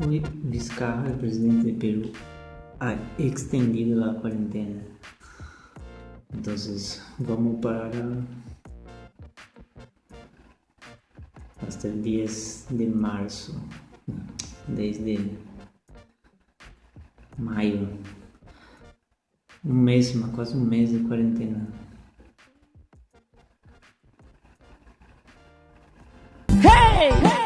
Hoy Vizcarra, el presidente de Perú, ha extendido la cuarentena. Entonces vamos para hasta el 10 de marzo, desde maio. Um mês, quase um mês de quarentena. Hey! hey!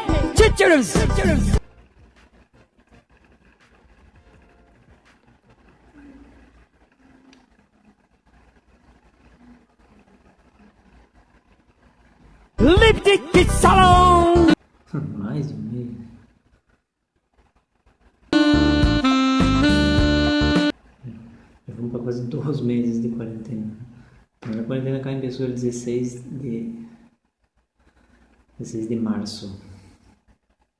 Lipstick Salão! Mais um mês. Já vamos para quase dois meses de quarentena. A quarentena cá começou el 16 de 16 de março.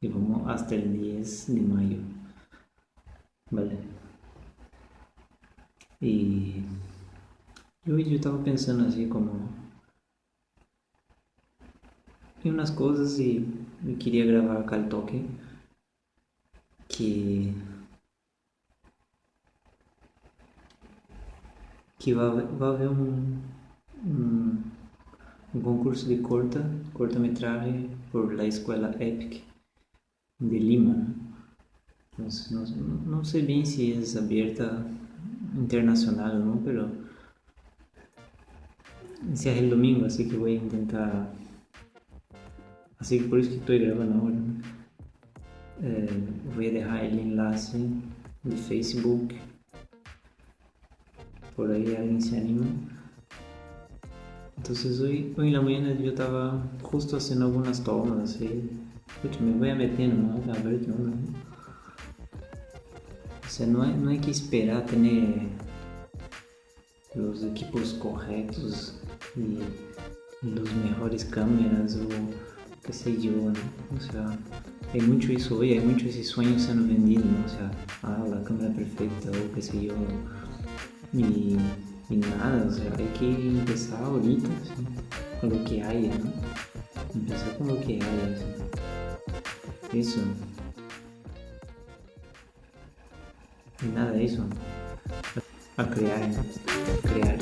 E vamos até o 10 de maio. Vale. E hoje eu estava pensando assim como e umas coisas e eu queria gravar aquele toque que que vai, vai haver um, um, um concurso de curta curta-metragem por la Escola Epic de Lima. Não, não, não sei bem se é aberta internacional ou não, mas esse é domingo, assim que vou tentar Que por eso que estoy grabando ahora. Eh, voy a dejar el enlace de Facebook. Por ahí alguien se anima. Entonces hoy, hoy en la mañana yo estaba justo haciendo algunas tomas así. me voy a meter ¿no? a ver qué onda. O sea, no hay, no hay que esperar tener los equipos correctos y los mejores cámaras o qué sé yo, ¿no? O sea, hay mucho eso hoy, hay mucho ese sueño siendo vendido, ¿no? O sea, ah, la cámara perfecta o qué sé yo. Y, y nada, o sea, hay que empezar ahorita, ¿sí? con lo que haya, ¿no? Empezar con lo que haya, ¿sí? Eso. Y nada eso. A crear. A crear.